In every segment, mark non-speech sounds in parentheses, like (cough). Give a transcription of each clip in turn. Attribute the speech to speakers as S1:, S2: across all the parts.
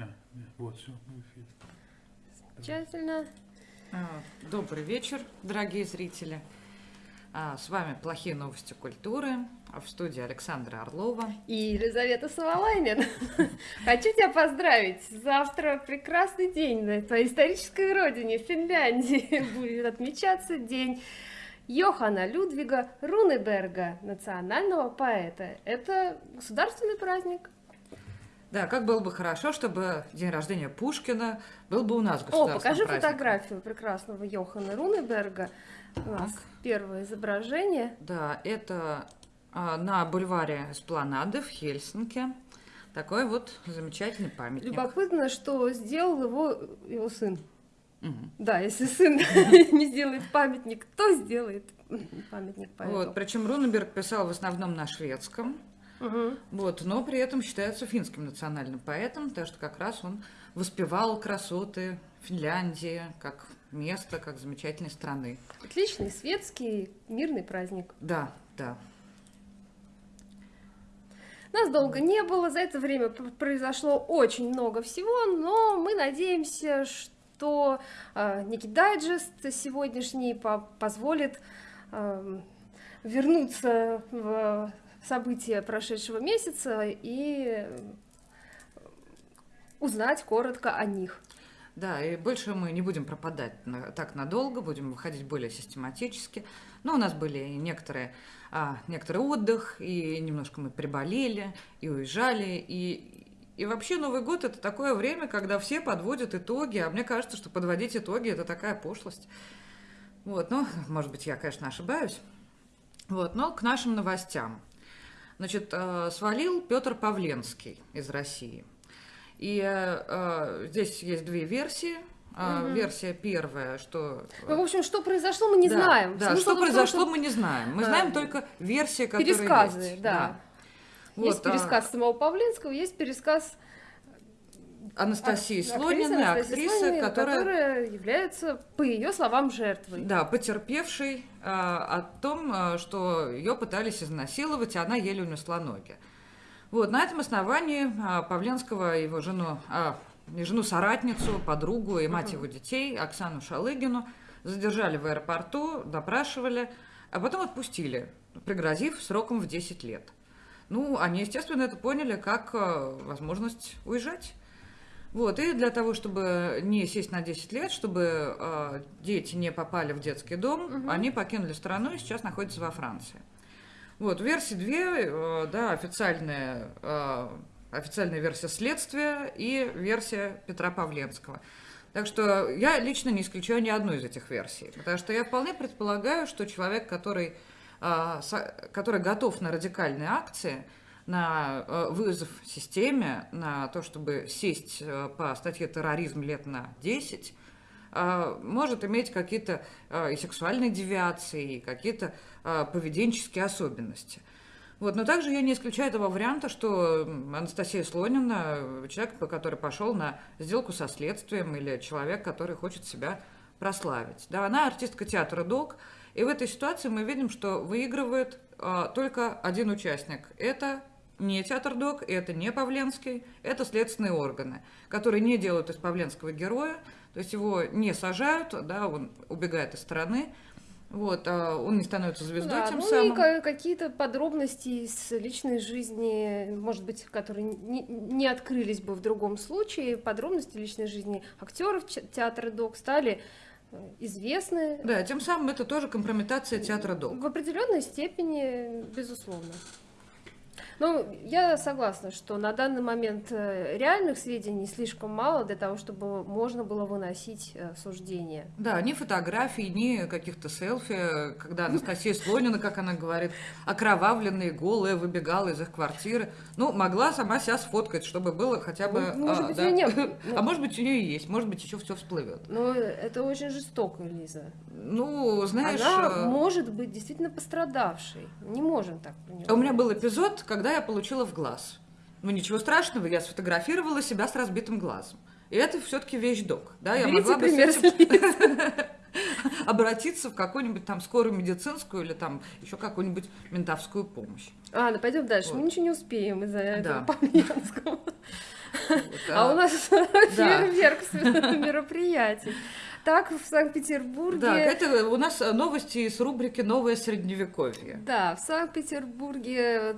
S1: Да, да, вот, все, мы в эфире.
S2: Замечательно.
S3: А, Добрый вечер, дорогие зрители. А, С вами «Плохие новости культуры». А В студии Александра Орлова.
S2: И Елизавета Савалайнин. (laughs) Хочу тебя поздравить. Завтра прекрасный день на твоей исторической родине, в Финляндии. (laughs) Будет отмечаться день Йохана Людвига Рунеберга, национального поэта. Это государственный праздник.
S3: Да, как было бы хорошо, чтобы день рождения Пушкина был бы у нас
S2: О, покажи
S3: праздником.
S2: фотографию прекрасного Йохана Рунеберга. У нас
S3: Так.
S2: первое изображение.
S3: Да, это а, на бульваре Эспланады в Хельсинки. Такой вот замечательный памятник.
S2: Любопытно, что сделал его его сын.
S3: Мгм.
S2: Да, если сын (laughs) не сделает памятник, кто сделает памятник поэту?
S3: Вот, причем Рунеберг писал в основном на шведском,
S2: Мгм.
S3: вот, но при этом считается финским национальным поэтом, потому что как раз он воспевал красоты Финляндии как место, как замечательной страны.
S2: Отличный светский мирный праздник.
S3: Да, да.
S2: Нас долго не было, за это время произошло очень много всего, но мы надеемся, что э, некий дайджест сегодняшний по- позволит эм, вернуться в события прошедшего месяца и узнать коротко о них.
S3: Да, и больше мы не будем пропадать на- так надолго, будем выходить более систематически. Но у нас были некоторые, а, некоторый отдых, и немножко мы приболели, и уезжали, и, и вообще Новый год это такое время, когда все подводят итоги, а мне кажется, что подводить итоги это такая пошлость. Вот, ну, может быть, я, конечно, ошибаюсь. Вот, но к нашим новостям. Значит, э, свалил Петр Павленский из России. И э, э, здесь есть две версии.
S2: Мгм.
S3: Версия первая, что...
S2: Ну, в общем, что произошло, мы не
S3: да,
S2: знаем.
S3: Да,
S2: Смысл
S3: что
S2: том,
S3: произошло, мы не знаем. Мы
S2: э,
S3: знаем только версии, которые
S2: Пересказы,
S3: есть.
S2: да.
S3: Вот,
S2: есть
S3: а,
S2: пересказ самого Павленского, есть пересказ
S3: Анастасии
S2: ак-
S3: Слониной,
S2: Анастасии
S3: актрисы,
S2: Слониной,
S3: которая,
S2: которая является, по ее словам, жертвой.
S3: да, потерпевшей а, о том, а, что ее пытались изнасиловать, и она еле унесла ноги. Вот, на этом основании а, Павленского и его жену, а, не жену, соратницу, подругу и мать его детей, Оксану Шалыгину, задержали в аэропорту, допрашивали, а потом отпустили, пригрозив сроком в 10 лет. Ну, они, естественно, это поняли как э, возможность уезжать. Вот, и для того, чтобы не сесть на 10 лет, чтобы э, дети не попали в детский дом,
S2: Мгм.
S3: они покинули страну и сейчас находятся во Франции. Вот, версии две, э, да, официальная, э, официальная версия следствия и версия Петра Павленского. Так что я лично не исключаю ни одну из этих версий, потому что я вполне предполагаю, что человек, который, э, со- который готов на радикальные акции, на э, вызов системе, на то, чтобы сесть э, по статье терроризм лет на 10, э, может иметь какие-то и сексуальные девиации, и какие-то поведенческие особенности. Вот, но также я не исключаю этого варианта, что Анастасия Слонина, человек, который пошел на сделку со следствием, или человек, который хочет себя прославить. Да, она артистка театра «Док», и в этой ситуации мы видим, что выигрывает только один участник. Это не театр ДОК, это не Павленский, это следственные органы, которые не делают из Павленского героя, то есть его не сажают, да, он убегает из страны, вот, а он не становится звездой
S2: Да,
S3: тем
S2: ну
S3: самым.
S2: и ка- какие-то подробности из личной жизни, может быть, которые не, не открылись бы в другом случае, подробности личной жизни актеров театра ДОК стали э, известны
S3: Да, тем самым это тоже компрометация театра ДОК.
S2: в определенной степени, безусловно. Ну, я согласна, что на данный момент э, реальных сведений слишком мало для того, чтобы можно было выносить э, суждение.
S3: Да, ни фотографий, ни каких-то селфи, когда Анастасия Слонина, как она говорит, окровавленная, голая, выбегала из их квартиры. Ну, могла сама себя сфоткать, чтобы было хотя бы...
S2: Ну, может
S3: а,
S2: быть,
S3: да.
S2: у неё не было.
S3: А может быть, у нее (laughs) и есть, может быть, еще все всплывет.
S2: Но это очень жестоко, Лиза.
S3: Ну, знаешь...
S2: Она
S3: э,
S2: может быть действительно пострадавшей. Не можем так
S3: У меня был эпизод, когда я получила в глаз. Ну, ничего страшного, я сфотографировала себя с разбитым глазом. И это все-таки вещдок. Да, я
S2: Берите
S3: могла бы
S2: пример (laughs)
S3: обратиться в какую-нибудь там скорую медицинскую или там еще какую-нибудь ментовскую помощь.
S2: Ладно, пойдем дальше. Мы
S3: Вот.
S2: ничего не успеем из-за этого
S3: Да.
S2: Павленского. (laughs)
S3: Вот,
S2: А у нас (laughs)
S3: Да.
S2: фейерверк мероприятий. Так, в Санкт-Петербурге...
S3: Да, это у нас новости из рубрики «Новое средневековье».
S2: Да, в Санкт-Петербурге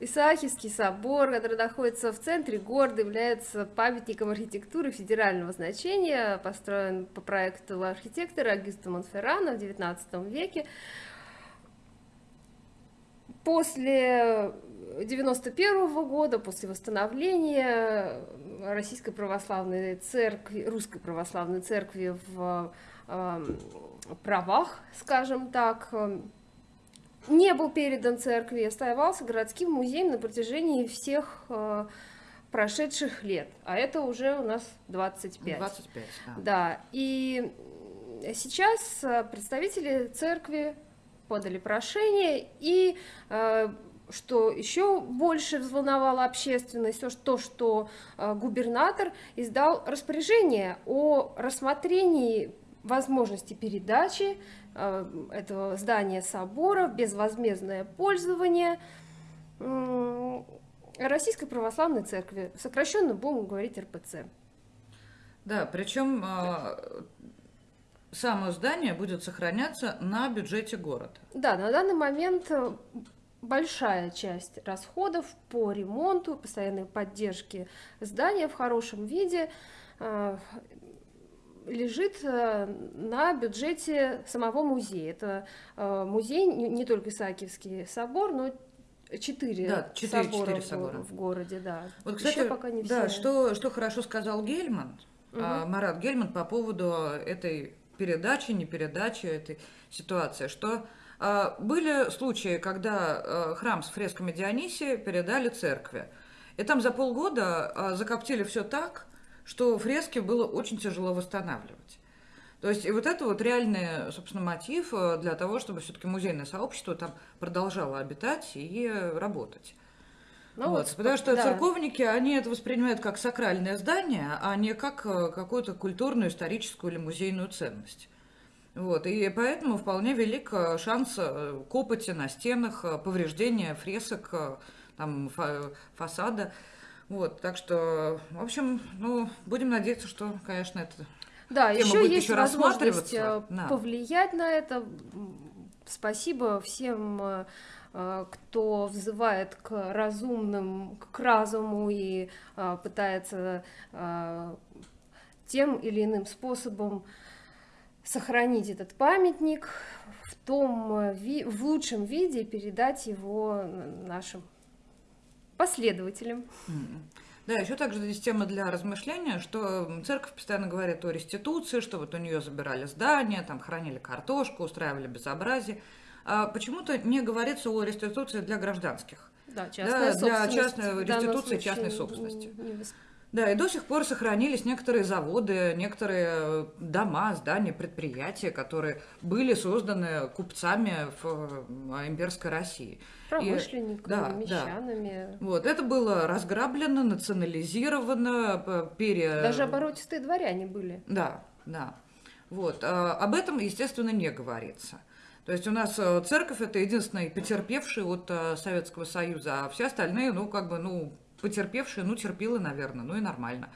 S2: Исаакиевский собор, который находится в центре города, является памятником архитектуры федерального значения, построен по проекту архитектора Агюста Монферрана в XIX веке. После 91 года, после восстановления Российской Православной Церкви, Русской Православной Церкви в э, правах, скажем так, не был передан церкви, оставался городским музеем на протяжении всех э, прошедших лет, а это уже у нас 25.
S3: 25, да.
S2: Да, и сейчас э, представители церкви подали прошение, и э, что еще больше взволновало общественность, то, что, то, что э, губернатор издал распоряжение о рассмотрении возможности передачи э, этого здания собора в безвозмездное пользование Российской Православной Церкви, сокращенно будем говорить РПЦ.
S3: Да, причем само здание будет сохраняться на бюджете города.
S2: Да, на данный момент э, большая часть расходов по ремонту, постоянной поддержке здания в хорошем виде э, лежит э, на бюджете самого музея. Это э, музей не, только Исаакиевский собор, но четыре
S3: Да,
S2: собора,
S3: собора.
S2: в городе, да.
S3: Вот, кстати,
S2: пока не
S3: да,
S2: все.
S3: что, что хорошо сказал Гельман, а, Марат Гельман по поводу этой передачи, не передачи этой ситуации, что были случаи, когда а, храм с фресками Дионисия передали церкви. И там за полгода а, закоптили все так, что фрески было очень тяжело восстанавливать. То есть и вот это вот реальный, собственно, мотив для того, чтобы все-таки музейное сообщество там продолжало обитать и работать.
S2: Ну
S3: Вот,
S2: вот,
S3: потому что
S2: да.
S3: церковники, они это воспринимают как сакральное здание, а не как какую-то культурную, историческую или музейную ценность. Вот, и поэтому вполне велик э, шанс э, копоти на стенах, э, повреждения фресок, там, фа- фасада. Вот, так что, в общем, ну, будем надеяться, что, конечно, это...
S2: Да,
S3: Тема
S2: еще
S3: будет
S2: есть
S3: еще
S2: возможность
S3: да.
S2: повлиять на это. Спасибо всем, кто взывает к разумным, к разуму и пытается тем или иным способом сохранить этот памятник в том э, в лучшем виде передать его нашим последователям.
S3: Да, еще также здесь тема для размышления, что церковь постоянно говорит о реституции, что вот у нее забирали здания, там хранили картошку, устраивали безобразие. А почему-то не говорится о реституции для гражданских.
S2: Да, частная
S3: для
S2: собственность
S3: частной реституции частной
S2: не-
S3: собственности.
S2: не вос-
S3: Да, и до сих пор сохранились некоторые заводы, некоторые э, дома, здания, предприятия, которые были созданы купцами в э, имперской России.
S2: промышленниками,
S3: да, да.
S2: мещанами.
S3: Вот, это было разграблено, национализировано, п- пере...
S2: Даже оборотистые дворяне были.
S3: Да, да. Вот. а Об этом, естественно, не говорится. То есть у нас э, церковь это единственный потерпевший от э, Советского Союза, а все остальные, ну, как бы, ну, потерпевшие, ну, терпилы, наверное, ну и нормально.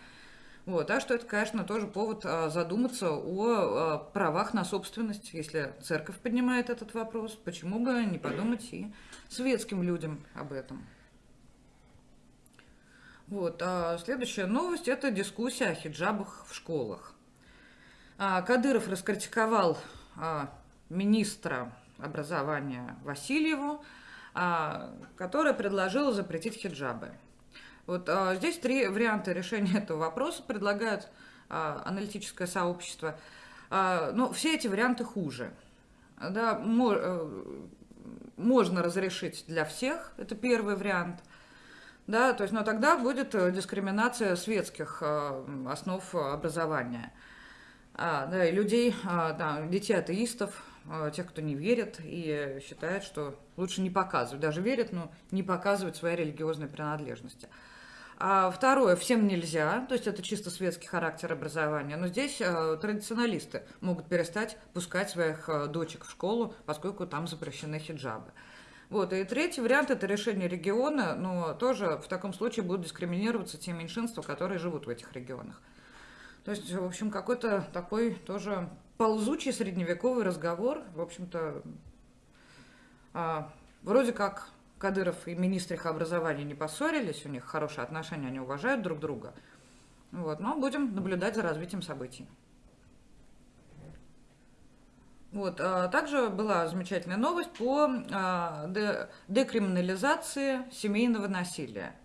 S3: Вот, так что это, конечно, тоже повод а, задуматься о а, правах на собственность. Если церковь поднимает этот вопрос, почему бы не подумать и светским людям об этом. Вот, а следующая новость – это дискуссия о хиджабах в школах. А, Кадыров раскритиковал а, министра образования Васильеву, а, которая предложила запретить хиджабы. Вот а, здесь три варианта решения этого вопроса предлагают а, аналитическое сообщество. А, но все эти варианты хуже. Да, мо- э, можно разрешить для всех, это первый вариант. Да, то есть, но тогда будет э, дискриминация светских э, основ образования. А, да, и людей, а, да, детей атеистов, а, тех, кто не верит и считает, что лучше не показывать, даже верят, но не показывать свои религиозные принадлежности. А второе, всем нельзя, то есть это чисто светский характер образования, но здесь э, традиционалисты могут перестать пускать своих э, дочек в школу, поскольку там запрещены хиджабы. Вот, и третий вариант – это решение региона, но тоже в таком случае будут дискриминироваться те меньшинства, которые живут в этих регионах. То есть, в общем, какой-то такой тоже ползучий средневековый разговор, в общем-то, а, вроде как Кадыров и министр их образования не поссорились, у них хорошие отношения, они уважают друг друга. Вот, но будем наблюдать за развитием событий. Вот, а также была замечательная новость по а, декриминализации семейного насилия.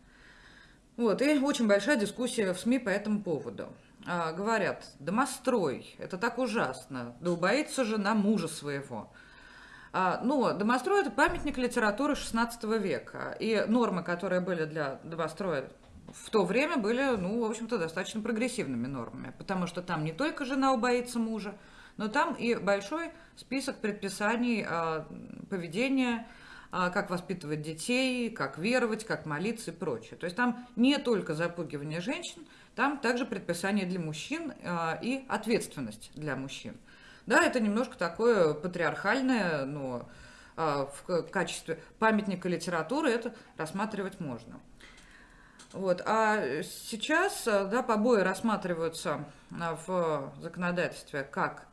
S3: Вот, и очень большая дискуссия в СМИ по этому поводу. А, говорят, домострой, это так ужасно, да убоится жена мужа своего. А, но домострой – это памятник литературы XVI века, и нормы, которые были для домостроя в то время, были, ну, в общем-то, достаточно прогрессивными нормами, потому что там не только жена убоится мужа, но там и большой список предписаний э, поведения, э, как воспитывать детей, как веровать, как молиться и прочее. То есть там не только запугивание женщин, там также предписания для мужчин и ответственность для мужчин. Да, это немножко такое патриархальное, но в качестве памятника литературы это рассматривать можно. Вот. А сейчас да, побои рассматриваются в законодательстве как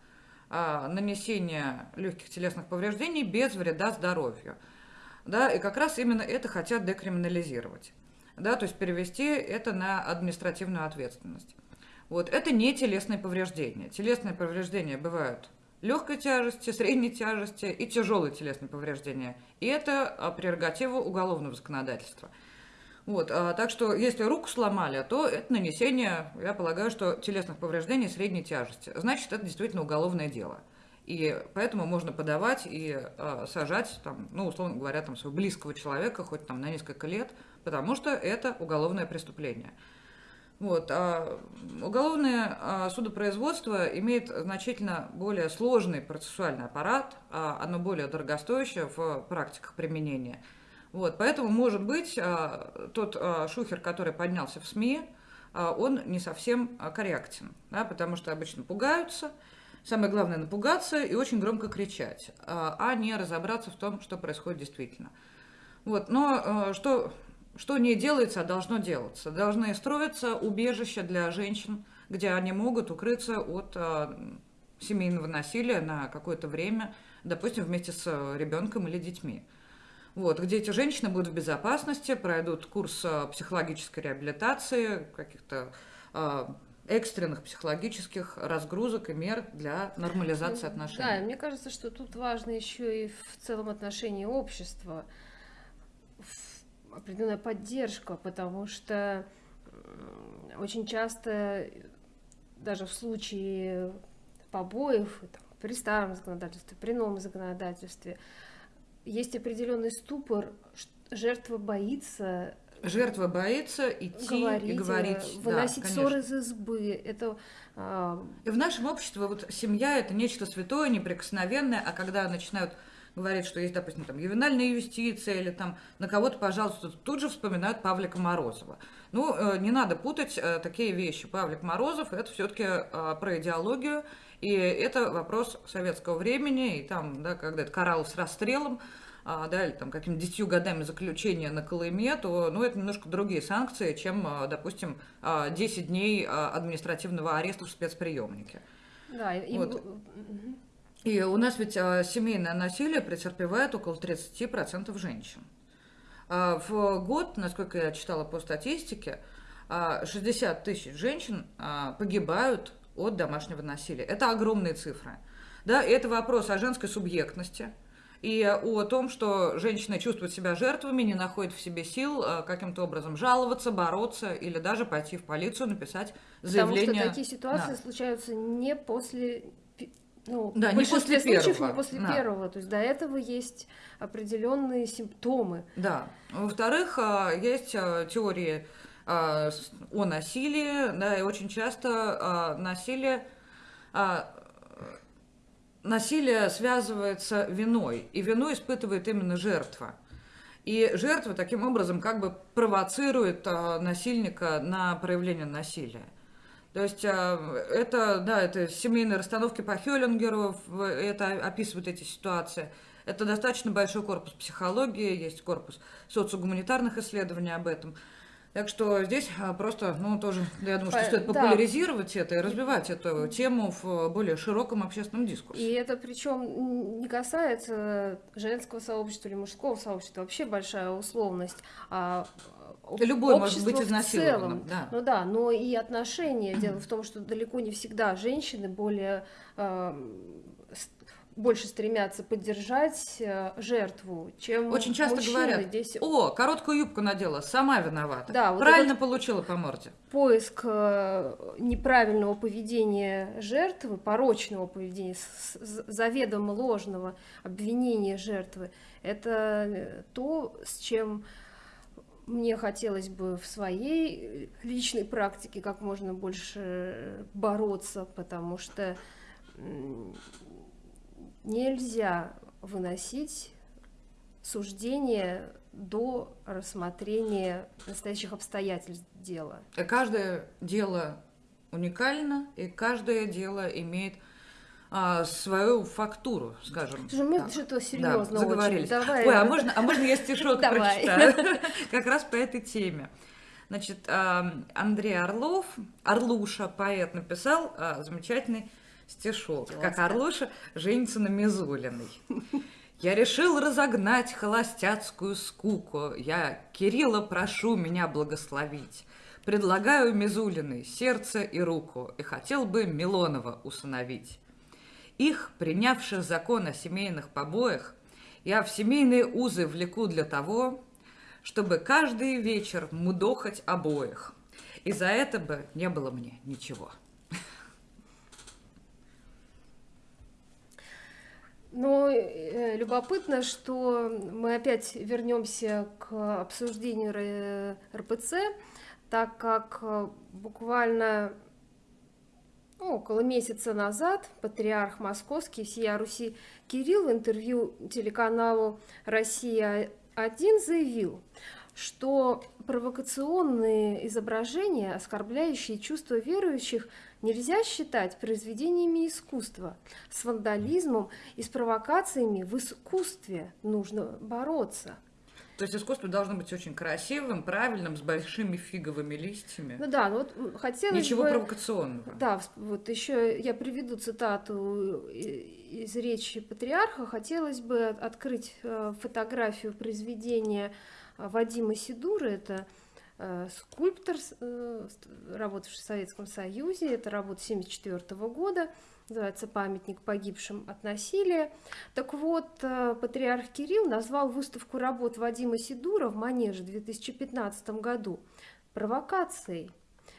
S3: а, нанесения легких телесных повреждений без вреда здоровью. Да, и как раз именно это хотят декриминализировать. Да, то есть перевести это на административную ответственность. Вот, это не телесные повреждения. Телесные повреждения бывают легкой тяжести, средней тяжести и тяжелые телесные повреждения. И это а, прерогатива уголовного законодательства. Вот, а, так что, если руку сломали, то это нанесение, я полагаю, что телесных повреждений средней тяжести. Значит, это действительно уголовное дело. И поэтому можно подавать и а, сажать, там, ну, условно говоря, там, своего близкого человека хоть там на несколько лет, потому что это уголовное преступление. Вот, а уголовное а, судопроизводство имеет значительно более сложный процессуальный аппарат, а, оно более дорогостоящее в практиках применения – вот, поэтому, может быть, а, тот шухер, который поднялся в СМИ, он не совсем корректен, да, потому что обычно пугаются. Самое главное напугаться и очень громко кричать, а не разобраться в том, что происходит действительно. Вот, но что, что не делается, а должно делаться. Должны строиться убежища для женщин, где они могут укрыться от семейного насилия на какое-то время, допустим, вместе с ребенком или детьми вот, где эти женщины будут в безопасности, пройдут курс а, психологической реабилитации, каких-то э, экстренных психологических разгрузок и мер для нормализации ну, отношений.
S2: Да, мне кажется, что тут важно еще и в целом отношении общества определенная поддержка, потому что очень часто даже в случае побоев там, при старом законодательстве, при новом законодательстве, есть определенный ступор, жертва боится
S3: Жертва боится идти говорить, и говорить.
S2: Э, выносить да, ссор из избы. Это,
S3: а... И в нашем обществе вот семья это нечто святое, неприкосновенное, а когда начинают говорить, что есть, допустим, там ювенальная юстиция или там на кого-то, пожалуйста, тут же вспоминают Павлика Морозова. Ну, э, не надо путать э, такие вещи. Павлик Морозов это все-таки про идеологию, и это вопрос советского времени, и там, да, когда это Кораллов с расстрелом, а, да, или там какими-то десятью годами заключения на Колыме, то, ну, это немножко другие санкции, чем, допустим, 10 а, дней административного ареста в спецприемнике.
S2: Да, и...
S3: Вот. И у нас ведь семейное насилие претерпевает около 30% женщин. В год, насколько я читала по статистике, 60 тысяч женщин погибают от домашнего насилия. Это огромные цифры. Да, это вопрос о женской субъектности и о том, что женщины чувствуют себя жертвами, не находят в себе сил каким-то образом жаловаться, бороться или даже пойти в полицию, написать заявление.
S2: Потому что такие ситуации да. случаются не после ну,
S3: да, не после
S2: случаев
S3: первого.
S2: не после да. первого. То есть до этого есть определенные симптомы.
S3: Да. Во-вторых, э, есть э, теории о насилии, да, и очень часто насилие насилие связывается виной, и вину испытывает именно жертва. И жертва таким образом как бы провоцирует а, насильника на проявление насилия. То есть а, это, да, это семейные расстановки по Хеллингеру, это описывают эти ситуации. Это достаточно большой корпус психологии, есть корпус социогуманитарных исследований об этом. Так что здесь а, просто, ну, тоже, я думаю, что
S2: По-
S3: стоит
S2: да.
S3: популяризировать это и развивать эту тему в более широком общественном дискурсе.
S2: И это причем не касается женского сообщества или мужского сообщества, вообще большая условность. А
S3: Любой может быть изнасилованным,
S2: целом.
S3: да.
S2: Ну да, но и отношения. Дело в том, что далеко не всегда женщины более эм, больше стремятся поддержать э, жертву, чем
S3: Очень часто
S2: мужчины.
S3: говорят,
S2: Здесь
S3: о, короткую юбку надела, сама виновата.
S2: Да, вот
S3: Правильно
S2: этот-
S3: получила по морде.
S2: поиск э, неправильного поведения жертвы, порочного поведения, заведомо ложного обвинения жертвы, это то, с чем мне хотелось бы в своей личной практике как можно больше бороться, потому что нельзя выносить суждение до рассмотрения настоящих обстоятельств дела.
S3: Каждое дело уникально, и каждое дело имеет а, свою фактуру, скажем.
S2: Слушай, мы
S3: так.
S2: что-то серьезно
S3: Да, заговорились.
S2: очень. Давай.
S3: Ой, а можно, а можно я стишок (laughs) прочитаю? (laughs) Как раз по этой теме. Значит, а, Андрей Орлов, Орлуша, поэт, написал а, замечательный стишок. Как. Орлуша женится на Мизулиной. Я решил разогнать холостяцкую скуку. Я Кирилла прошу меня благословить. Предлагаю Мизулиной сердце и руку, и хотел бы Милонова усыновить. Их, принявших закон о семейных побоях, я в семейные узы влеку для того, чтобы каждый вечер мудохать обоих. И за это бы не было мне ничего.
S2: Но э, любопытно, что мы опять вернемся к обсуждению РПЦ, так как э, буквально около месяца назад патриарх московский всея Руси Кирилл в интервью телеканалу «Россия-1» заявил, что провокационные изображения, оскорбляющие чувства верующих, нельзя считать произведениями искусства. С вандализмом и с провокациями в искусстве нужно бороться.
S3: То есть искусство должно быть очень красивым, правильным, с большими фиговыми листьями.
S2: Ну да, ну вот хотелось
S3: Ничего
S2: бы...
S3: провокационного.
S2: Да, вот еще я приведу цитату и- из речи патриарха. Хотелось бы от- открыть э, фотографию произведения э, Вадима Сидура. Это э, скульптор, э, работавший в Советском Союзе. Это работа 1974 года. Называется «Памятник погибшим от насилия». Так вот, э, патриарх Кирилл назвал выставку работ Вадима Сидура в Манеже в 2015 году провокацией.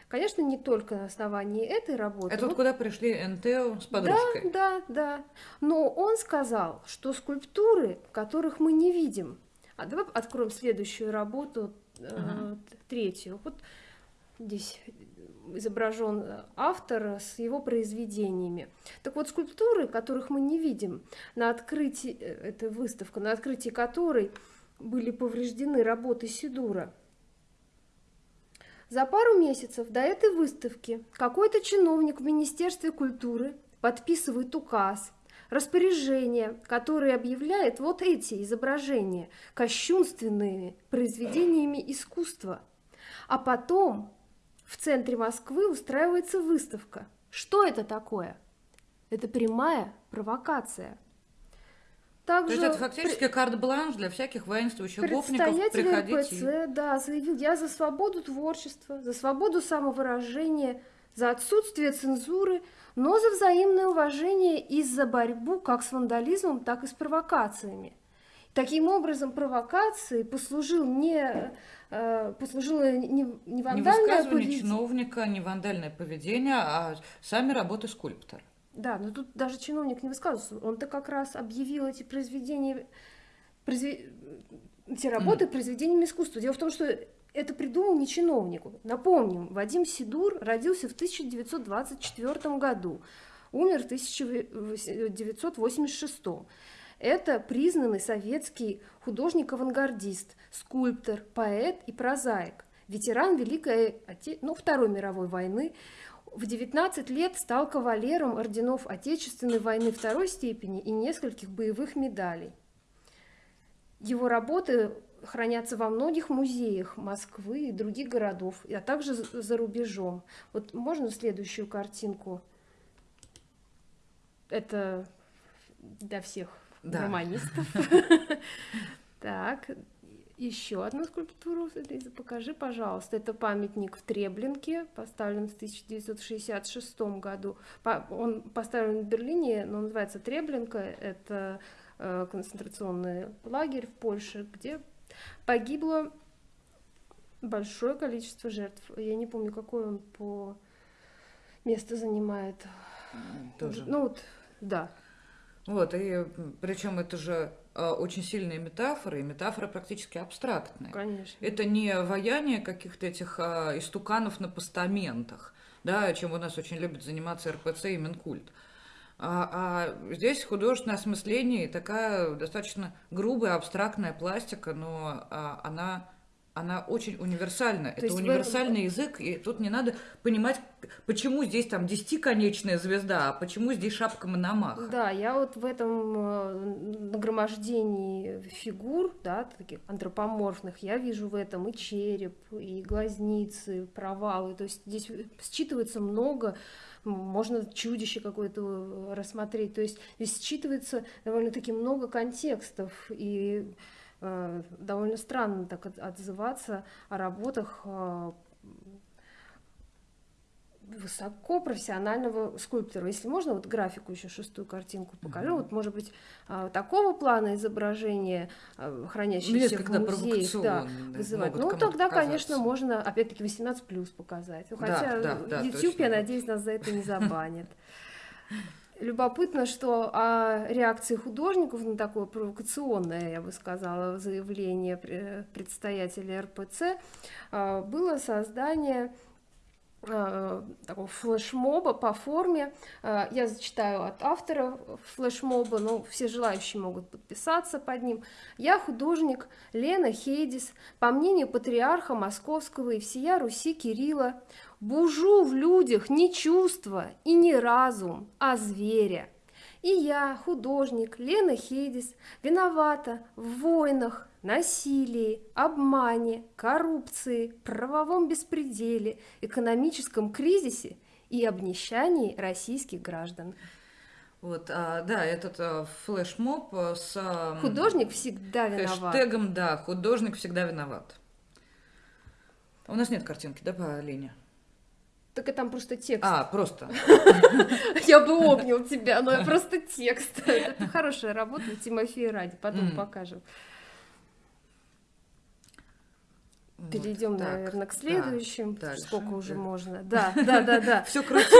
S2: Конечно, не только на основании этой работы.
S3: Это вот куда пришли НТО с подружкой.
S2: да, да. Но он сказал, что скульптуры, которых мы не видим. А давай откроем следующую работу, э,
S3: Ага.
S2: третью. Вот здесь изображен автор с его произведениями. Так вот, скульптуры, которых мы не видим, на открытии, э, эта выставка, на открытии которой были повреждены работы Сидура, за пару месяцев до этой выставки какой-то чиновник в Министерстве культуры подписывает указ, распоряжение, которое объявляет вот эти изображения кощунственными произведениями искусства. А потом в центре Москвы устраивается выставка. Что это такое? Это прямая провокация.
S3: То
S2: Также
S3: есть это фактически карт-бланш для всяких воинствующих гопников приходить и-
S2: РПЦ, да, заявил, я за свободу творчества, за свободу самовыражения, за отсутствие цензуры, но за взаимное уважение и за борьбу как с вандализмом, так и с провокациями. Таким образом, провокацией послужил не, э, послужило не, не
S3: Не
S2: вандальное
S3: высказывание
S2: поведение.
S3: чиновника, не вандальное поведение, а сами работы скульптора.
S2: Да, но тут даже чиновник не высказывался. Он-то как раз объявил эти произведения, произве- эти работы произведениями искусства. Дело в том, что это придумал не чиновник. Напомним, Вадим Сидур родился в 1924 году, умер в 1986. Это признанный советский художник-авангардист, скульптор, поэт и прозаик, ветеран Великой ну, Второй мировой войны, в 19 лет стал кавалером орденов Отечественной войны второй степени и нескольких боевых медалей. Его работы хранятся во многих музеях Москвы и других городов, а также за рубежом. Вот можно следующую картинку? Это для всех
S3: Да.
S2: романистов. (laughs) Так, еще одну скульптуру, Лиза, покажи, пожалуйста. Это памятник в Треблинке, поставлен в 1966 году. Он поставлен в Берлине, но называется Треблинка. Это э, концентрационный лагерь в Польше, где погибло большое количество жертв. Я не помню, какой он по место занимает.
S3: Тоже.
S2: Ну вот, да.
S3: Вот, и причем это же а, очень сильные метафоры, и метафоры практически абстрактные.
S2: Конечно.
S3: Это не ваяние каких-то этих а, истуканов на постаментах, да, чем у нас очень любят заниматься РПЦ и Минкульт. А, а здесь художественное осмысление и такая достаточно грубая, абстрактная пластика, но а, она, она очень универсальна. Это
S2: есть в
S3: универсальный язык, и тут не надо понимать, почему здесь там десятиконечная звезда, а почему здесь шапка Мономаха.
S2: Да, я вот в этом э, нагромождении фигур, да, таких антропоморфных, я вижу в этом и череп, и глазницы, провалы. То есть здесь считывается много, можно чудище какое-то рассмотреть. То есть здесь считывается довольно-таки много контекстов и э, довольно странно так от- отзываться о работах э, высокопрофессионального скульптора. Если можно, вот графику еще шестую картинку покажу. Вот, может быть, а, такого плана изображения, а,
S3: Ну, есть
S2: хранящиеся в
S3: когда
S2: музеях, да, вызывать. Ну, тогда,
S3: показаться.
S2: конечно, можно, опять-таки, 18 плюс показать. Ну,
S3: Да,
S2: Хотя
S3: да, да,
S2: YouTube,
S3: точно.
S2: я надеюсь, нас за это не забанит. (laughs) Любопытно, что о реакции художников на такое провокационное, я бы сказала, заявление пре- предстоятеля РПЦ а, было создание а, такого флешмоба по форме. Я зачитаю от автора флешмоба, но все желающие могут подписаться под ним. Я художник Лена Хейдис, по мнению патриарха Московского и всея Руси Кирилла, бужу в людях не чувства и не разум, а зверя. И я, художник Лена Хейдис, виновата в войнах, насилии, обмане, коррупции, правовом беспределе, экономическом кризисе и обнищании российских граждан.
S3: Вот, а, да, этот а, флешмоб а, с а,
S2: Художник всегда виноват.
S3: хэштегом, да, художник всегда виноват. У нас нет картинки, да, по Лене?
S2: Так и там просто текст.
S3: А, просто. (laughs)
S2: Я бы обнял тебя, но просто текст. (laughs) Это хорошая работа Тимофея ради, потом покажем. Перейдем, наверное, к следующим. Сколько уже можно? (laughs) Да, да, да, да.
S3: Все крутить,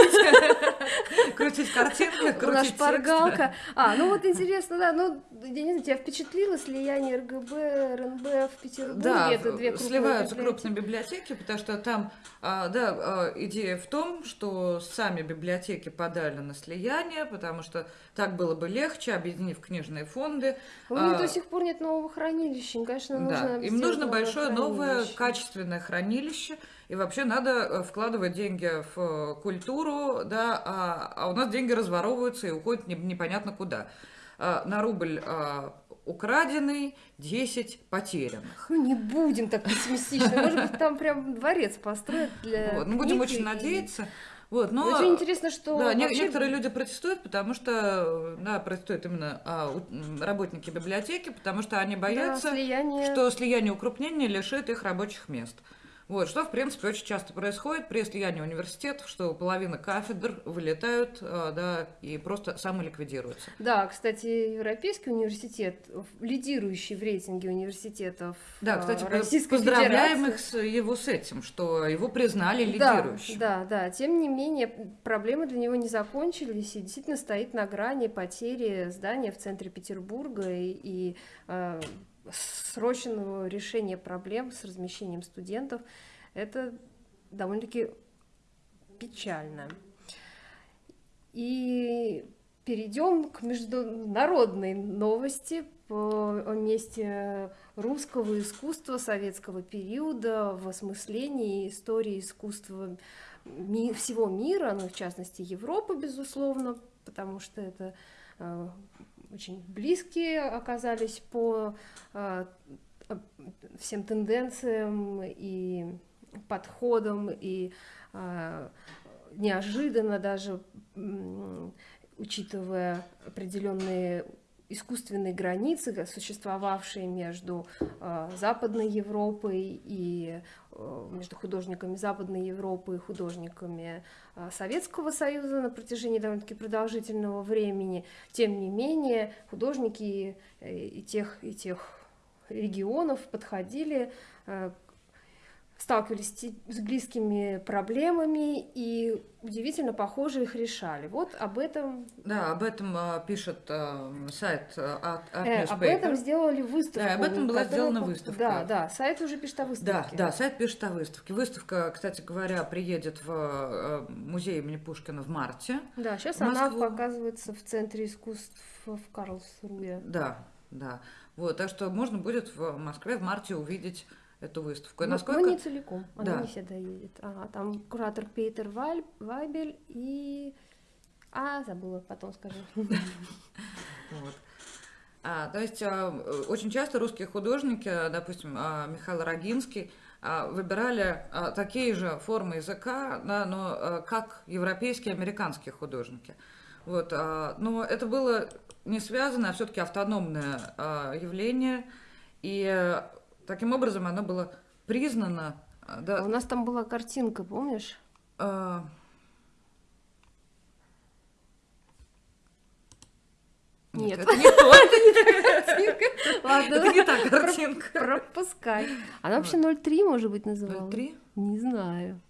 S3: крутить картинки, крутить
S2: шпаргалка. А, ну вот интересно, да, ну, я не знаю, тебя впечатлило слияние РГБ, РНБ в Петербурге?
S3: Да,
S2: Это две
S3: сливаются крупные библиотеки, потому что там, а, да, а, идея в том, что сами библиотеки подали на слияние, потому что так было бы легче, объединив книжные фонды.
S2: У них
S3: А,
S2: до сих пор нет нового хранилища, им, конечно, нужно
S3: Да, им нужно большое, новое, качественное хранилище, и вообще надо э, вкладывать деньги в э, культуру, да, а, а у нас деньги разворовываются и уходят не- непонятно куда. А, На рубль украденный, 10 потерянных.
S2: Ну, не будем так пессимистично. Может быть, там прям дворец построят для
S3: Вот, мы будем очень
S2: и-
S3: надеяться. Вот, но,
S2: Очень интересно, что
S3: да,
S2: вообще
S3: некоторые люди протестуют, потому что, да, протестуют именно а, работники библиотеки, потому что они
S2: да,
S3: боятся,
S2: слияние
S3: что слияние укрупнения лишит их рабочих мест. Вот, что, в принципе, очень часто происходит при слиянии университетов, что половина кафедр вылетают, а, да, и просто самоликвидируются.
S2: Да, кстати, Европейский университет, лидирующий в рейтинге университетов
S3: Да,
S2: э,
S3: кстати,
S2: Российской
S3: поздравляем
S2: Федерации.
S3: их с, его с этим, что его признали
S2: Да,
S3: лидирующим.
S2: да, да. Тем не менее, проблемы для него не закончились и действительно стоит на грани потери здания в центре Петербурга и, и, э, срочного решения проблем с размещением студентов. Это довольно-таки печально. И перейдем к международной новости о месте русского искусства советского периода в осмыслении истории искусства всего мира, ну, в частности, Европы, безусловно, потому что это э, очень близкие оказались по э, всем тенденциям и подходам, и э, неожиданно даже, учитывая определенные искусственные границы, существовавшие между э, Западной Европой и э, между художниками Западной Европы и художниками э, Советского Союза на протяжении довольно-таки продолжительного времени. Тем не менее, художники э, и тех, и тех регионов подходили э, сталкивались с близкими проблемами и удивительно похоже их решали. Вот об этом,
S3: Да, об этом а, пишет а, сайт а, Art, Art
S2: э, об этом сделали выставку.
S3: Да, об этом была
S2: которая
S3: сделана выставка.
S2: Да, да, сайт уже пишет о
S3: Да,
S2: выставке.
S3: да, сайт пишет о выставке. Выставка, кстати говоря, приедет в э, музей имени Пушкина в марте.
S2: Да, сейчас она показывается в Центре искусств в Карлсруе.
S3: Да, да. Вот, так что можно будет в Москве в марте увидеть эту выставку. И
S2: Ну,
S3: насколько...
S2: но не целиком, она
S3: Да.
S2: не всегда едет. Ага, там куратор Петер Валь- Вайбель и... А, забыла, потом скажу. (laughs)
S3: Вот. А, то есть а, очень часто русские художники, допустим, а, Михаил Рогинский, а, выбирали а, такие же формы языка, да, но а, как европейские, американские художники. Вот, но это было не связано, а все-таки автономное явление, и таким образом оно было признано. а,
S2: А
S3: Да,
S2: У нас там была картинка, помнишь?
S3: а,
S2: Нет.
S3: это не то, (laughs)
S2: Ладно,
S3: это не та картинка.
S2: пропускай. Она вообще 0,3, может быть, называла?
S3: 0,3?
S2: Не знаю.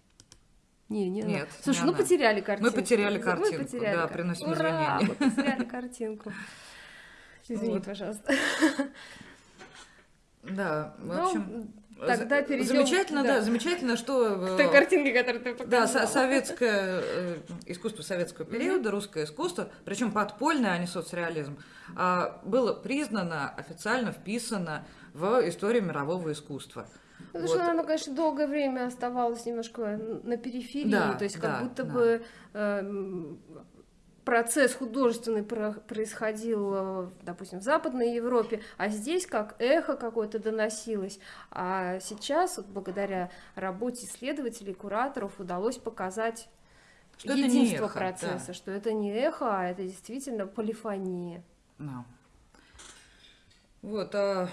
S2: Не, не она.
S3: Нет,
S2: Слушай,
S3: не
S2: ну
S3: она.
S2: потеряли картинку.
S3: потеряли
S2: Мы
S3: картинку,
S2: потеряли
S3: да,
S2: кар-
S3: приносим
S2: Ура,
S3: извинения.
S2: мы потеряли картинку. (laughs) Извини,
S3: Вот.
S2: пожалуйста. (laughs)
S3: Да, в
S2: Ну,
S3: общем,
S2: тогда перейдем,
S3: замечательно,
S2: да.
S3: да, замечательно, что
S2: К
S3: э,
S2: той картинке, которую ты
S3: да,
S2: показала.
S3: со- советское э, искусство советского периода, русское искусство, причем подпольное, а не соцреализм, а, было признано, официально вписано в историю мирового искусства.
S2: Потому
S3: Вот.
S2: что оно, конечно, долгое время оставалось немножко на периферии,
S3: Да,
S2: то есть как
S3: да,
S2: будто
S3: да.
S2: бы эм, процесс художественный про- происходил, э, допустим, в Западной Европе, а здесь как эхо какое-то доносилось. А сейчас, вот благодаря работе исследователей, кураторов, удалось показать
S3: Что это не
S2: единство
S3: эхо,
S2: процесса,
S3: да.
S2: что это не эхо, а это действительно полифония.
S3: Да. Вот, а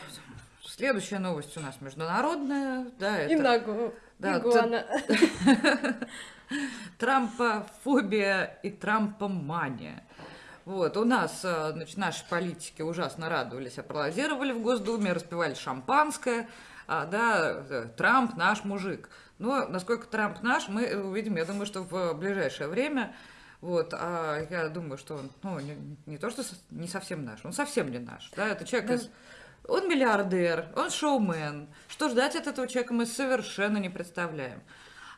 S3: следующая новость у нас международная, да, это...
S2: И ногу.
S3: да,
S2: игуана. (laughs)
S3: Трампофобия и трампомания. Вот, у нас, э, значит, наши политики ужасно радовались, аплодировали в Госдуме, распивали шампанское, а, да, э, Трамп наш мужик. Но насколько Трамп наш, мы увидим, я думаю, что в ближайшее время. Вот, а я думаю, что он, ну, не, не то, что не совсем наш, он совсем не наш, да, это человек из... Он миллиардер, он шоумен. Что ждать от этого человека мы совершенно не представляем.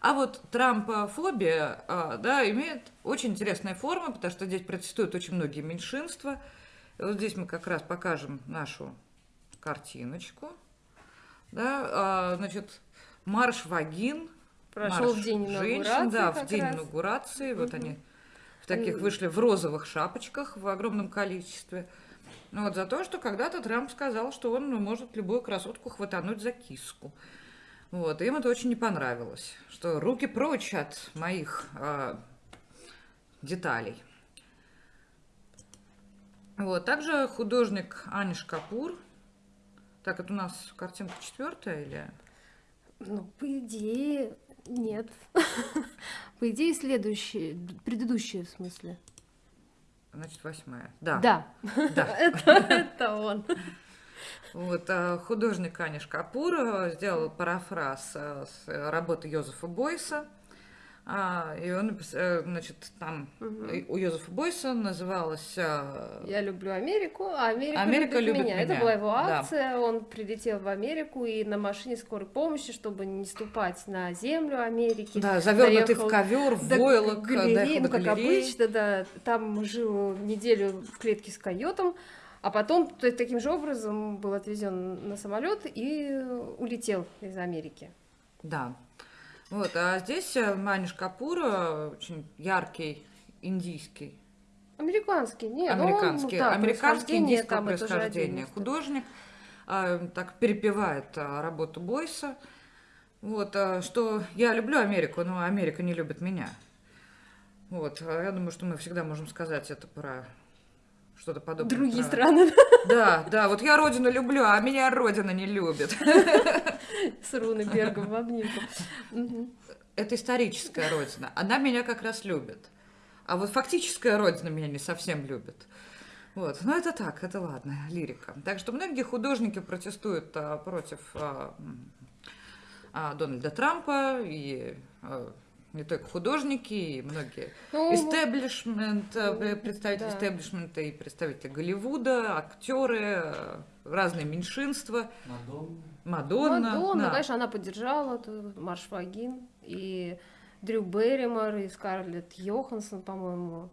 S3: А вот трампофобия, а, да, имеет очень интересные формы, потому что здесь протестуют очень многие меньшинства. И вот здесь мы как раз покажем нашу картиночку. Да, а, значит, марш вагин.
S2: Прошел
S3: марш
S2: в день
S3: женщин. Да, в день
S2: раз.
S3: инаугурации. Вот
S2: Мгм.
S3: они в таких
S2: М.
S3: вышли в розовых шапочках в огромном количестве. Ну вот за то, что когда-то Трамп сказал, что он может любую красотку хватануть за киску. Вот, им это очень не понравилось, что руки прочь от моих а, деталей. Вот, также художник Аниш Капур. Так, это у нас картинка четвертая или?
S2: Ну, по идее, нет. (laughs) По идее, следующее, предыдущее в смысле.
S3: Значит, восьмая. Да,
S2: Да,
S3: да. (laughs)
S2: это, это он.
S3: Вот, а, художник Аниш Капур сделал парафраз а, с э, работы Йозефа Бойса. А, И он, э, значит, там и у Йозефа Бойса называлась
S2: Я люблю Америку, а Америка,
S3: Америка
S2: любит,
S3: любит
S2: меня. Это
S3: меня,
S2: была его
S3: да.
S2: акция. Он прилетел в Америку и на машине скорой помощи, чтобы не ступать на землю Америки.
S3: Да, завернутый в ковер, в
S2: до
S3: войлок,
S2: галереи,
S3: доехал
S2: ну
S3: до
S2: как
S3: галереи.
S2: обычно, да. Там жил неделю в клетке с койотом, а потом таким же образом был отвезен на самолет и улетел из Америки.
S3: Да. Вот, а здесь э, Маниш Капур, э, очень яркий индийский
S2: Американский, нет, ну, он,
S3: американский,
S2: да,
S3: американский
S2: происхождение
S3: индийского
S2: там, это же
S3: происхождения
S2: отдельно.
S3: художник, а, так перепевает а, работу Бойса. Вот, а, что я люблю Америку, но Америка не любит меня. Вот, а я думаю, что мы всегда можем сказать это про что-то подобное.
S2: Другие страны
S3: Да, да, вот я родину люблю, а меня родина не любит.
S2: с Рунебергом в обнимку.
S3: Это историческая родина. Она меня как раз любит. А вот фактическая родина меня не совсем любит. Вот. Но это так, это ладно, лирика. Так что многие художники протестуют а, против а, а, Дональда Трампа, и а, не только художники, и многие
S2: Ну,
S3: истеблишмент, а,
S2: ну,
S3: представители
S2: да.
S3: истеблишмента и представители Голливуда, актеры, а, разные меньшинства,
S1: Мадонна.
S3: Мадонна.
S2: Мадонна,
S3: да.
S2: конечно, она поддержала Марш Фагин и Дрю Берримор и Скарлетт Йоханссон, по-моему.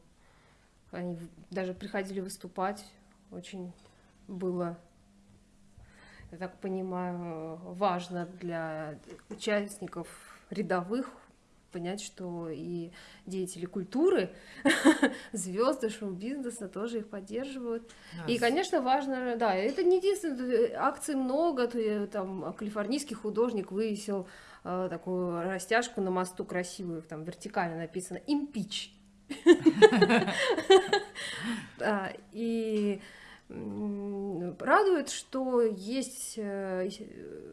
S2: Они даже приходили выступать. Очень было, я так понимаю, важно для участников рядовых понять, что и деятели культуры, (laughs) звезды шоу-бизнеса тоже их поддерживают.
S3: Да,
S2: И, конечно, важно, да, это не единственное, акций много, то там калифорнийский художник вывесил э, такую растяжку на мосту красивую, там вертикально написано «Импич». (laughs) И радует, что есть э,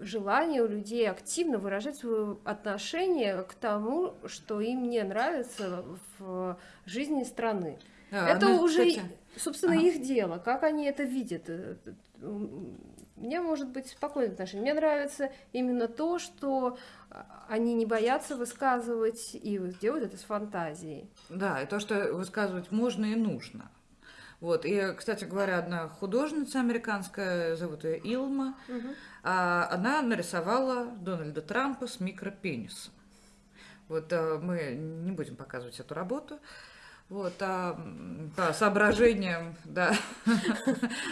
S2: желание у людей активно выражать свое отношение к тому, что им не нравится в жизни страны.
S3: Да,
S2: Это
S3: она,
S2: уже,
S3: кстати,
S2: собственно,
S3: ага.
S2: их дело, как они это видят. Э, э, м, У меня может быть спокойное отношение. Мне нравится именно то, что а, они не боятся высказывать и делают это с фантазией.
S3: Да, и то, что высказывать можно и нужно. Вот, и, кстати говоря, одна художница американская, зовут ее Илма, а, она нарисовала Дональда Трампа с микропенисом. Вот а, мы не будем показывать эту работу. Вот, а, по соображениям, да.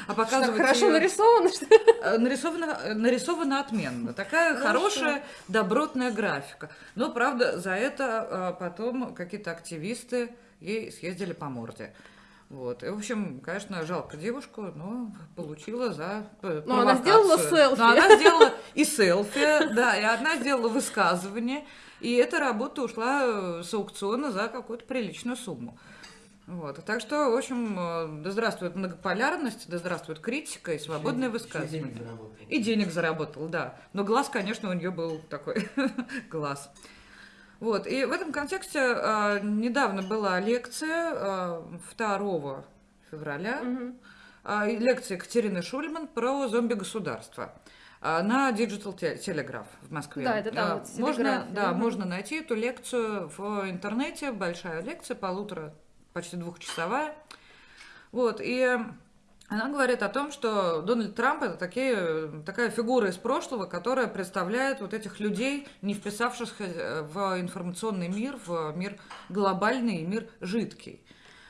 S3: А показывать
S2: хорошо нарисовано, что
S3: Э, Нарисовано, нарисовано отменно. Такая
S2: Хорошо.
S3: хорошая, добротная графика. Но, правда, за это а, потом какие-то активисты ей съездили по морде. Вот. И, в общем, конечно, жалко девушку, но получила за э,
S2: Но она сделала селфи.
S3: Но она сделала и селфи, да, и она сделала высказывание. И эта работа ушла э, с аукциона за какую-то приличную сумму. Вот. Так что, в общем, э, да здравствует многополярность, да здравствует критика и свободное
S1: Ещё
S3: высказывание.
S1: денег заработал.
S3: И денег заработал, да. Но глаз, конечно, у нее был такой (laughs) глаз. Вот. И в этом контексте а, недавно была лекция а, 2 февраля. И лекция Екатерины Шульман про зомби-государство на Digital Te- Telegraph в Москве.
S2: Да, это там вот
S3: можно, да,
S2: Мгм.
S3: можно найти эту лекцию в интернете, большая лекция, полутора, почти двухчасовая. Вот, и она говорит о том, что Дональд Трамп это такие, такая фигура из прошлого, которая представляет вот этих людей, не вписавшихся э, в информационный мир, в мир глобальный мир жидкий.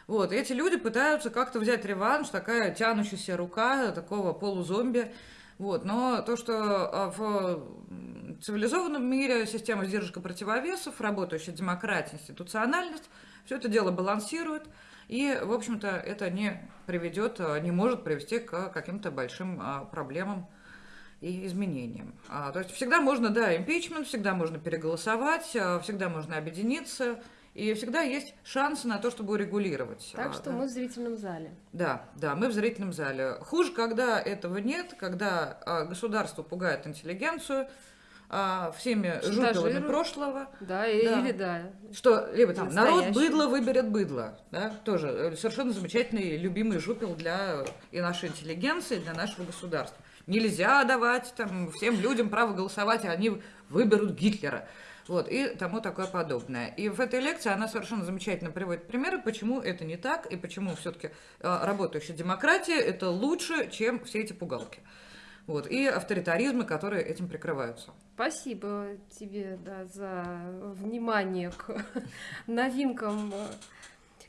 S3: Вот, и эти люди пытаются как-то взять реванш, такая тянущаяся рука такого полузомби. Вот, но то, что а, в цивилизованном мире система сдержек и противовесов, работающая демократия, институциональность, все это дело балансирует, и, в общем-то, это не приведет, а, не может привести к каким-то большим а, проблемам и изменениям. А, то есть всегда можно, да, импичмент, всегда можно переголосовать, всегда можно объединиться, и всегда есть шансы на то, чтобы урегулировать.
S2: Так что мы в зрительном зале.
S3: Да, да, мы в зрительном зале. Хуже, когда этого нет, когда государство пугает интеллигенцию а, всеми
S2: Шантажирует.
S3: прошлого,
S2: Да, и-
S3: Да.
S2: или да.
S3: что либо там народ быдло выберет быдло, да, тоже э, совершенно замечательный, любимый жупел для и нашей интеллигенции, и для нашего государства. Нельзя давать там всем людям право голосовать, и они выберут Гитлера. Вот, и тому такое подобное. И в этой лекции она совершенно замечательно приводит примеры, почему это не так, и почему все-таки работающая демократия это лучше, чем все эти пугалки. Вот, и авторитаризмы, которые этим прикрываются.
S2: Спасибо тебе да, за внимание к (laughs) новинкам э,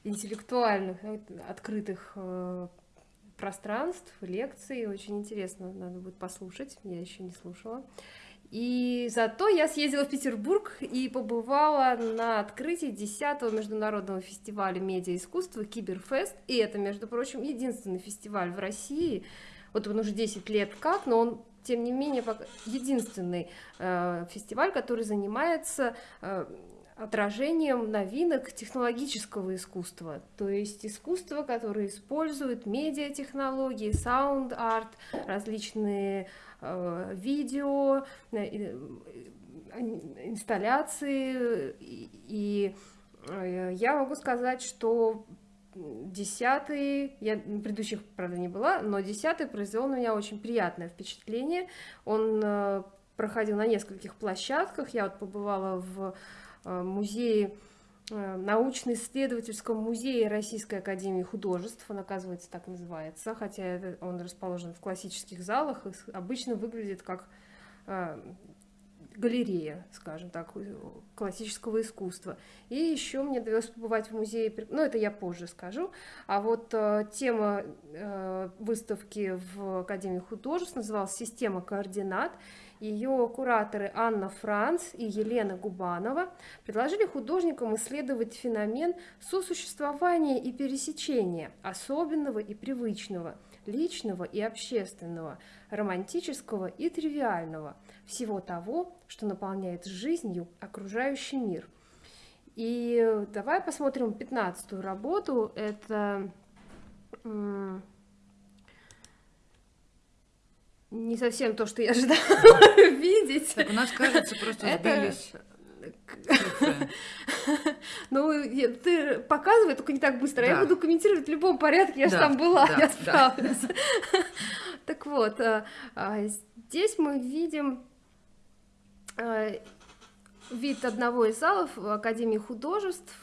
S2: интеллектуальных, э, открытых э, пространств, лекций. Очень интересно, надо будет послушать, я еще не слушала. И зато я съездила в Петербург и побывала на открытии 10-го международного фестиваля медиаискусства Киберфест. И это, между прочим, единственный фестиваль в России. Вот он уже 10 лет как, но он тем не менее, единственный э, фестиваль, который занимается э, отражением новинок технологического искусства, то есть искусство, которое использует медиатехнологии, саунд-арт, различные э, видео, э, инсталляции, и, и э, я могу сказать, что десятый, я предыдущих, правда, не была, но десятый произвел на меня очень приятное впечатление. Он э, проходил на нескольких площадках. Я вот побывала в э, музее э, научно-исследовательском музее Российской Академии Художеств, он, оказывается, так называется, хотя он расположен в классических залах и обычно выглядит как галерея, скажем так, классического искусства. И еще мне довелось побывать в музее, ну это я позже скажу, а вот э, тема э, выставки в Академии художеств называлась «Система координат», ее кураторы Анна Франц и Елена Губанова предложили художникам исследовать феномен сосуществования и пересечения особенного и привычного, личного и общественного, романтического и тривиального, всего того, что наполняет жизнью окружающий мир. И давай посмотрим пятнадцатую работу. Это не совсем то, что я (laughs) ожидала (laughs) видеть.
S3: Так у нас, кажется, просто сбились (laughs)
S2: Ну, ты показывай, только не так быстро. Я буду комментировать в любом порядке, я же там была, я справлюсь. (laughs) (laughs) Так вот, а, а, здесь мы видим а, вид одного из залов Академии художеств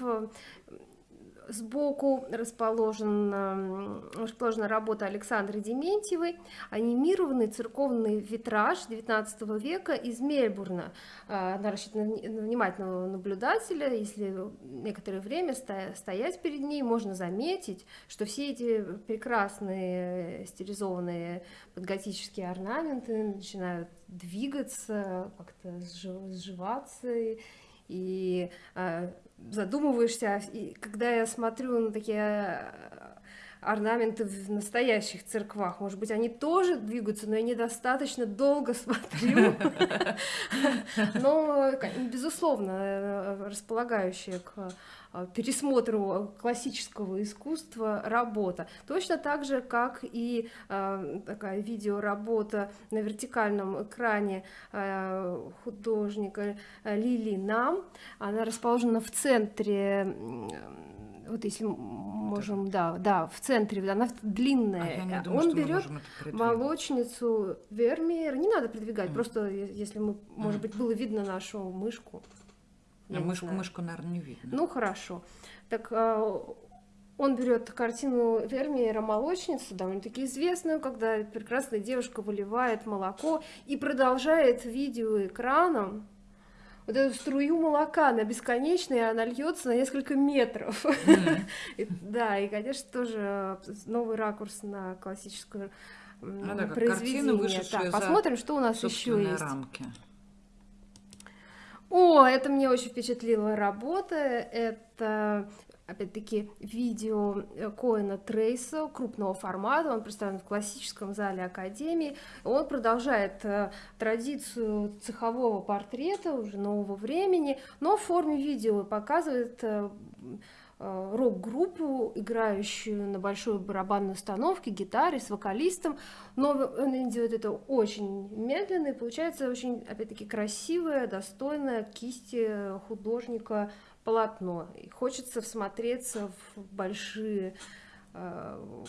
S2: Сбоку расположена, расположена работа Александры Дементьевой, анимированный церковный витраж XIX века из Мельбурна. А, она рассчитана на внимательного наблюдателя. Если некоторое время стоять перед ней, можно заметить, что все эти прекрасные стилизованные подготические орнаменты начинают двигаться, как-то сживаться и а, задумываешься, и когда я смотрю на такие э, орнаменты в настоящих церквах. Может быть, они тоже двигаются, но я недостаточно долго смотрю. (laughs) Но, безусловно, э, располагающая к э, пересмотру классического искусства работа. Точно так же, как и э, такая видеоработа на вертикальном экране э, художника Лили Нам. Она расположена в центре вот если можем, да, да, в центре, она длинная.
S3: А думаю,
S2: Он берет молочницу Вермеер, не надо продвигать, mm. просто если мы, может быть, было видно нашу мышку.
S3: Я мышку, мышку, наверное, не видно.
S2: Ну хорошо. Так а, он берет картину Вермеера «Молочницу», довольно-таки известную, когда прекрасная девушка выливает молоко и продолжает видео экраном вот эту струю молока, она бесконечная, она льется на несколько метров. (laughs) Да, и, конечно, тоже новый ракурс на классическую ну произведение. Посмотрим, что у нас еще есть. О, это мне очень впечатлила работа. Это опять-таки, видео э, Коэна Трейса крупного формата, он представлен в классическом зале Академии. Он продолжает э, традицию цехового портрета уже нового времени, но в форме видео показывает э, рок-группу, играющую на большой барабанной установке, гитаре, с вокалистом, но он делает это очень медленно, и получается очень, опять-таки, красивая, достойная кисти художника полотно. И хочется всмотреться в большие э,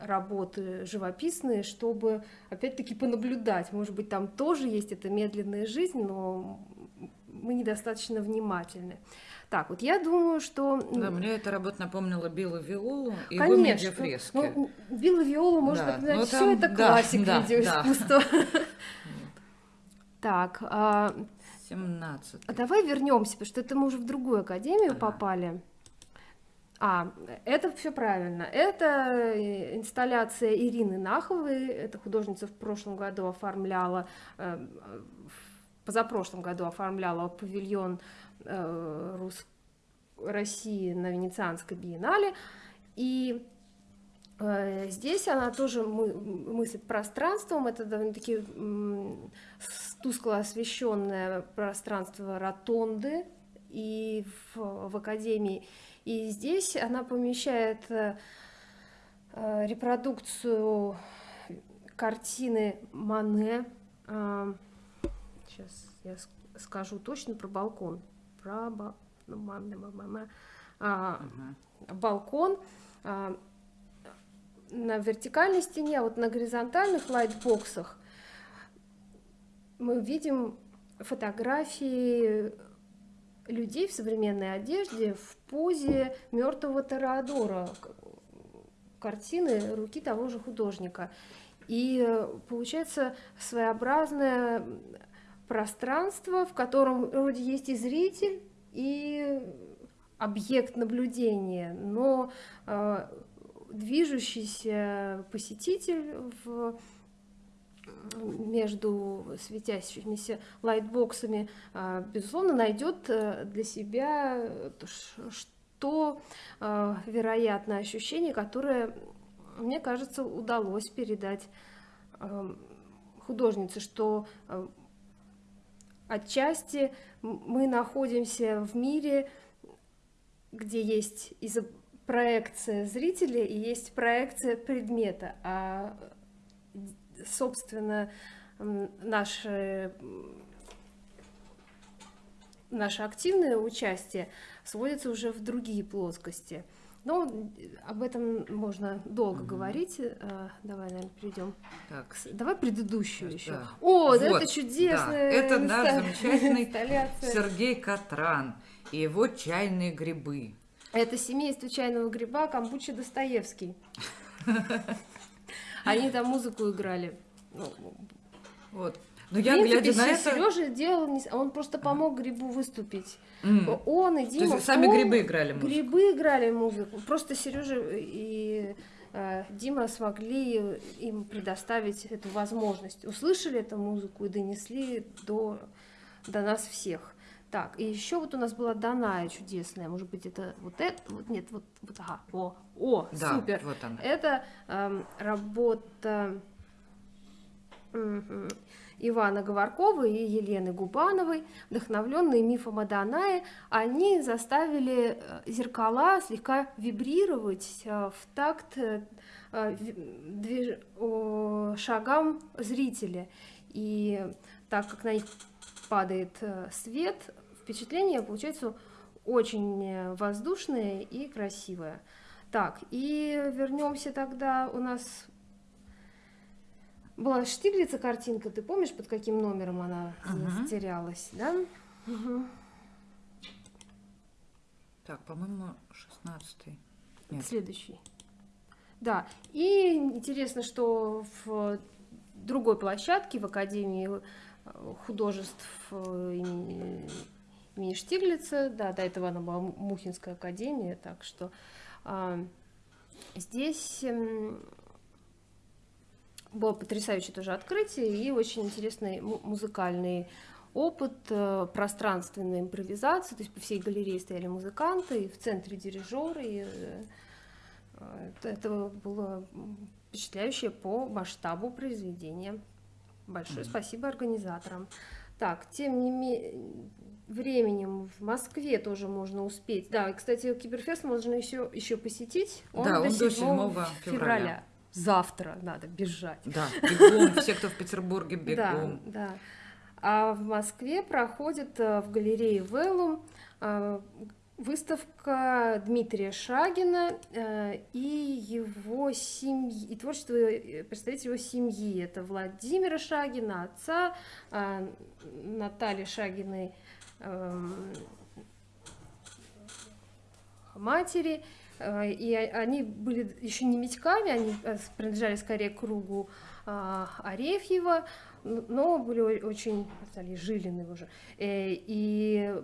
S2: работы живописные, чтобы опять-таки понаблюдать. Может быть, там тоже есть эта медленная жизнь, но мы недостаточно внимательны. Так, вот я думаю, что...
S3: Да, мне эта работа напомнила Билла Виолу и его медиафрески. Ну,
S2: Билла Виолу можно да, напоминать, все это да, классик да, видеоискусства. Да. (laughs) (laughs) Так, а,
S3: 17.
S2: А давай вернемся, потому что это мы уже в другую академию ага. попали. А, это все правильно. Это э, инсталляция Ирины Наховой. Эта художница в прошлом году оформляла э, позапрошлом году оформляла павильон э, Рус... России на Венецианской биеннале. И э, здесь она тоже мы, мыслит пространством. Это довольно-таки тускло освещенное пространство ротонды и в, в Академии. И здесь она помещает э, репродукцию картины Мане. Сейчас я скажу точно про балкон. Про ба- ну, а, балкон а, на вертикальной стене, а вот на горизонтальных лайтбоксах мы видим фотографии людей в современной одежде в позе мертвого Тореадора, картины руки того же художника. И э, получается своеобразное пространство, в котором вроде есть и зритель, и объект наблюдения, но э, движущийся посетитель в между светящимися лайтбоксами, а, безусловно, найдет э, для себя э, то, э, вероятно, ощущение, которое, мне кажется, удалось передать э, художнице, что э, отчасти мы находимся в мире, где есть проекция зрителя и есть проекция предмета, а собственно, наше, наше активное участие сводится уже в другие плоскости. Но об этом можно долго говорить. Э, Давай, наверное, перейдем.
S3: Так,
S2: Давай предыдущую
S3: Да.
S2: еще. О, да
S3: Вот,
S2: это чудесная
S3: да, это наш
S2: инста-
S3: замечательный
S2: инсталляция.
S3: Сергей Катран и его чайные грибы.
S2: Это семейство чайного гриба Камбуча Достоевский. (laughs) Они там музыку играли. Ну,
S3: Вот. Но
S2: В
S3: я,
S2: принципе,
S3: глядя на это...
S2: Сережа делал, не он просто помог грибу выступить.
S3: М,
S2: Он и
S3: То
S2: Дима.
S3: есть сами грибы играли музыку?
S2: Грибы играли музыку. Просто Сережа и э, Дима смогли им предоставить эту возможность. Услышали эту музыку и донесли до, до нас всех. Так, и еще вот у нас была Даная чудесная. Может быть, это вот это? Вот нет, вот, вот ага. О, о,
S3: Да,
S2: супер.
S3: вот она.
S2: Это эм, работа мгм, Ивана Говоркова и Елены Губановой, вдохновленные мифом о Данае, они заставили э, зеркала слегка вибрировать э, в такт э, шагам зрителя. И так как на них падает свет, впечатление получается очень воздушное и красивое. Так, и вернемся тогда. У нас была Штиглица картинка, ты помнишь, под каким номером она
S3: Ага.
S2: затерялась, да?
S3: Так, по-моему, 16 Нет.
S2: Следующий. Да, и интересно, что в другой площадке, в Академии э, художеств э, имени, имени Штиглица, да, до этого она была Му- Мухинская академия, так что а, здесь м, было потрясающее тоже открытие и очень интересный му- музыкальный опыт э, пространственной импровизации, то есть по всей галерее стояли музыканты, и в центре дирижеры, и, э, э, это- было впечатляющее по масштабу произведения. Большое спасибо организаторам. Так, тем не менее, временем в Москве тоже можно успеть. Да, и, кстати, Киберфест можно еще, еще посетить.
S3: Да, он до 7
S2: 7
S3: февраля.
S2: Завтра надо бежать.
S3: Да, бегом, (laughs) все, кто в Петербурге,
S2: Да,
S3: бегом.
S2: да. А в Москве проходит э, в галерее Веллум э, выставка Дмитрия Шагина э, и его семьи, и творчество представителей его семьи. Это Владимира Шагина, отца, Натальи Шагиной, эм, матери. Э, И они были еще не Митьками, они э, принадлежали скорее кругу а, Арефьева, но были очень, стали Жилины уже. Э, И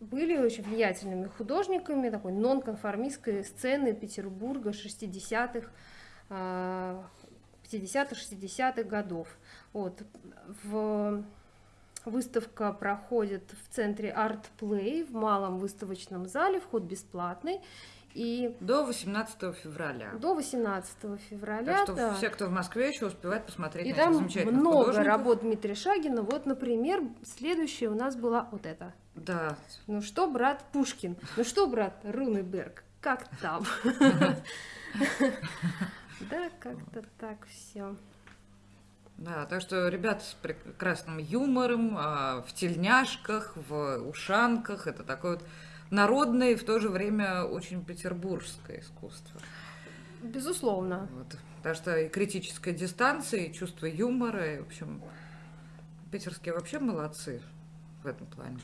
S2: были очень влиятельными художниками такой нонконформистской сцены Петербурга 60-х, а, 50-60-х годов. Вот. В... Выставка проходит в центре Art Play в малом выставочном зале, вход бесплатный. И
S3: До 18 февраля.
S2: до 18 февраля.
S3: Так что
S2: да.
S3: все, кто в Москве, еще успевают посмотреть
S2: И
S3: на этих
S2: там
S3: замечательных
S2: много
S3: художников.
S2: работ Дмитрия Шагина. Вот, например, следующая у нас была вот эта.
S3: Да,
S2: Ну что, брат Пушкин? Ну что, брат Рунеберг? Как там? (laughs) (laughs) Да, как-то так все.
S3: Да, так что ребята с прекрасным юмором, а, в тельняшках, в ушанках, это такое вот народное и в то же время очень петербургское искусство.
S2: Безусловно.
S3: Вот. Потому что и критическая дистанция, и чувство юмора, и, в общем, питерские вообще молодцы в этом плане.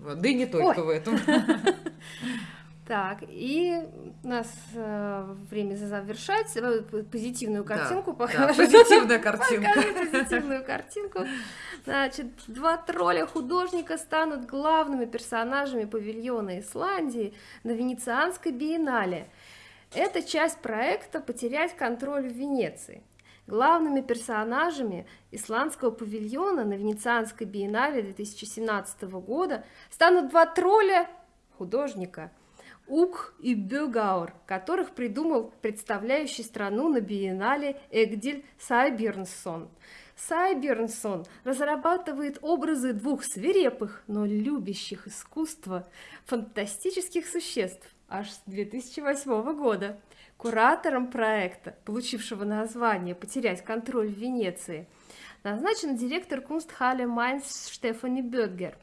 S3: Вот. Да и не только
S2: Ой.
S3: в этом. (laughs)
S2: Так, и у нас э, время завершать. Э, Позитивную
S3: Да,
S2: картинку
S3: да,
S2: покажу.
S3: позитивная (laughs) картинка.
S2: Позитивную картинку. Значит, два тролля художника станут главными персонажами павильона Исландии на Венецианской биеннале. Это часть проекта «Потерять контроль в Венеции». Главными персонажами исландского павильона на Венецианской биеннале 2017 года станут два тролля художника Ук и Бюгаур, которых придумал представляющий страну на биеннале Эгдиль Сайбернсон. Сайбернсон разрабатывает образы двух свирепых, но любящих искусство фантастических существ аж с 2008 года. Куратором проекта, получившего название «Потерять контроль в Венеции», назначен директор Кунстхале Майнс Штефани Бёдгер.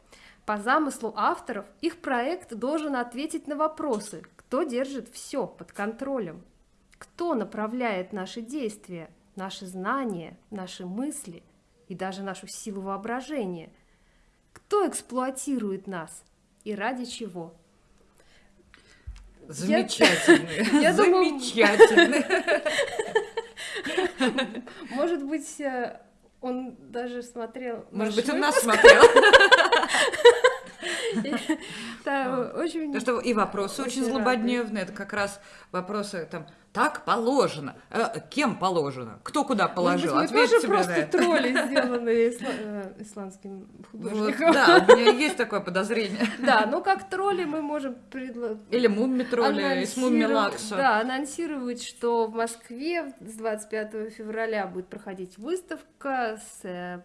S2: По замыслу авторов, их проект должен ответить на вопросы, кто держит все под контролем, кто направляет наши действия, наши знания, наши мысли и даже нашу силу воображения, кто эксплуатирует нас и ради чего.
S3: Замечательные.
S2: Я
S3: Замечательные. (laughs) (laughs)
S2: Может быть, э, он даже смотрел...
S3: Может быть, он нас смотрел. (laughs) (laughs)
S2: Да, очень...
S3: Что и вопросы очень злободневные. Это как раз вопросы там, так положено. Э, Кем положено? Кто куда
S2: Может
S3: положил?
S2: быть, мы
S3: Ответьте
S2: тоже
S3: мне на
S2: просто
S3: это.
S2: тролли, (laughs) сделанные исла- э, исландским
S3: Вот,
S2: художником.
S3: да, у меня есть такое подозрение. (laughs)
S2: Да, но как тролли мы можем предла-
S3: Или мумми тролли из мумми
S2: анонсировать-
S3: лакса.
S2: Да, анонсировать, что в Москве с 25 февраля будет проходить выставка с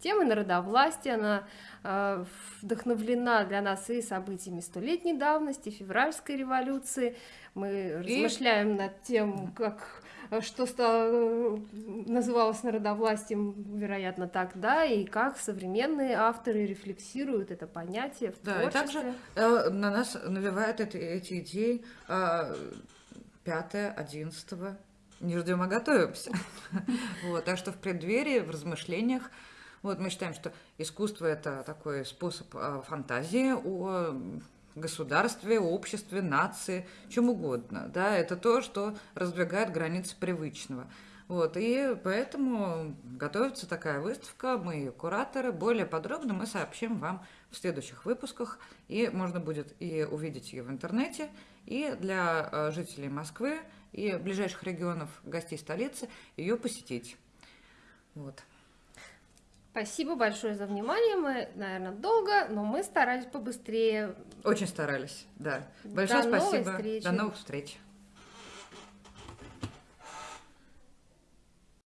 S2: темой народовластия. Она э, вдохновлена для нас и событиями столетней давности, февральской революции. Мы размышляем над тем, как э, что стало, э, называлось народовластием, вероятно, тогда, и как современные авторы рефлексируют это понятие в
S3: Да, и
S2: творчестве.
S3: также э, на нас навевают эти, эти идеи э, 5 11 не ждем, а готовимся. (laughs) Вот, так что в преддверии, в размышлениях, вот мы считаем, что искусство это такой способ э, фантазии о государстве, обществе, нации, чем угодно. Да, это то, что раздвигает границы привычного. Вот, и поэтому готовится такая выставка, мы ее кураторы. Более подробно мы сообщим вам в следующих выпусках, и можно будет и увидеть ее в интернете, и для э, жителей Москвы и ближайших регионов гостей столицы ее посетить. Вот.
S2: Спасибо большое за внимание. Мы, наверное, долго, но мы старались побыстрее.
S3: Очень старались, да. Большое
S2: До новой
S3: спасибо.
S2: встречи.
S3: До новых встреч.